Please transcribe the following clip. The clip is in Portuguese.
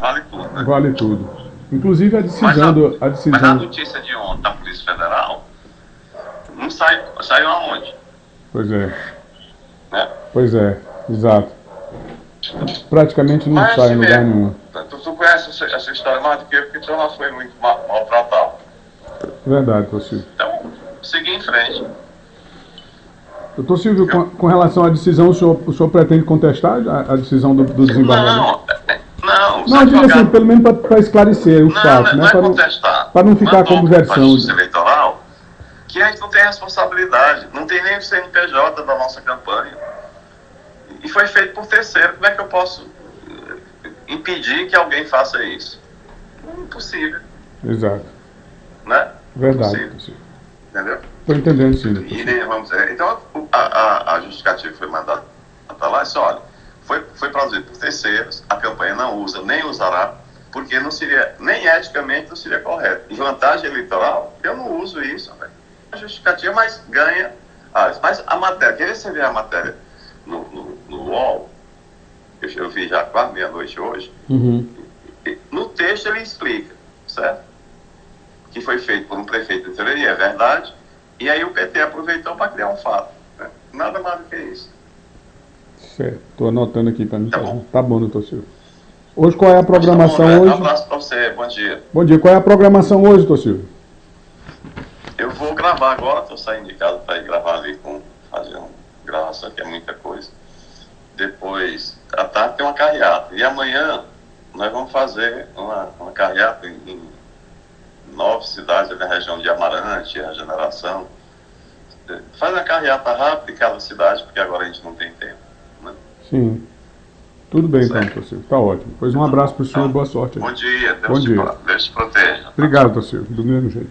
vale tudo, né? Vale tudo. Inclusive a decisão Mas a, do, a mas a decisão. notícia de ontem da Polícia Federal não sai, saiu aonde? Pois é. Né? Pois é, exato. Praticamente não Mas sai em lugar nenhum. Tu, tu conhece essa, essa história mais do que eu, porque já foi muito mal- maltratado. Verdade, Silvio. Então, seguir em frente. Doutor Silvio, com, com relação à decisão, o senhor, o senhor pretende contestar a, a decisão do, do desembargador? Não, não, os Não, eu digo assim, advogados- pelo menos para esclarecer os Não, fatos, não né? é Para não, contestar. para não ficar Mandou como versão. Justiça Eleitoral que a gente não tem responsabilidade, não tem nem o CNPJ da nossa campanha. E foi feito por terceiro. Como é que eu posso eh, impedir que alguém faça isso? É impossível, Exato. né? Verdade, Impossível, entendeu? Estou entendendo sim, E, vamos dizer, então, o- a, a, a justificativa foi mandada tá lá, disse, olha, foi, foi produzido por terceiros, a campanha não usa, nem usará, porque não seria, nem eticamente não seria correto. Em vantagem eleitoral, eu não uso isso, velho. A justificativa, mas ganha. Ah, mas a matéria, quer ver você ver a matéria no, no, no UOL? Eu, eu vi já quase meia-noite hoje. Uhum. No texto ele explica, certo? Que foi feito por um prefeito de teoria, é verdade. E aí o PT aproveitou para criar um fato. né? Nada mais do que isso. Certo. Estou anotando aqui para mim. Tá Tá bom. tá bom, doutor Silvio. Hoje qual é a programação Tá bom, né? Um hoje? abraço para você, bom dia. Bom dia, qual é a programação hoje, doutor Silvio? Eu vou gravar agora, estou saindo de casa para ir gravar ali com fazer uma gravação, que é muita coisa. Depois, à tarde tem uma carreata. E amanhã nós vamos fazer uma, uma carreata em, em nove cidades da região de Amarante, Regeneração. Faz uma carreata rápida em cada cidade, porque agora a gente não tem? Sim. Tudo bem então, Certo. doutor Silvio. Tá ótimo. Pois um abraço para o senhor e boa sorte. aí. Bom dia, Deus, Bom te, dia. Deus te proteja. Obrigado, doutor Silvio. Do mesmo jeito.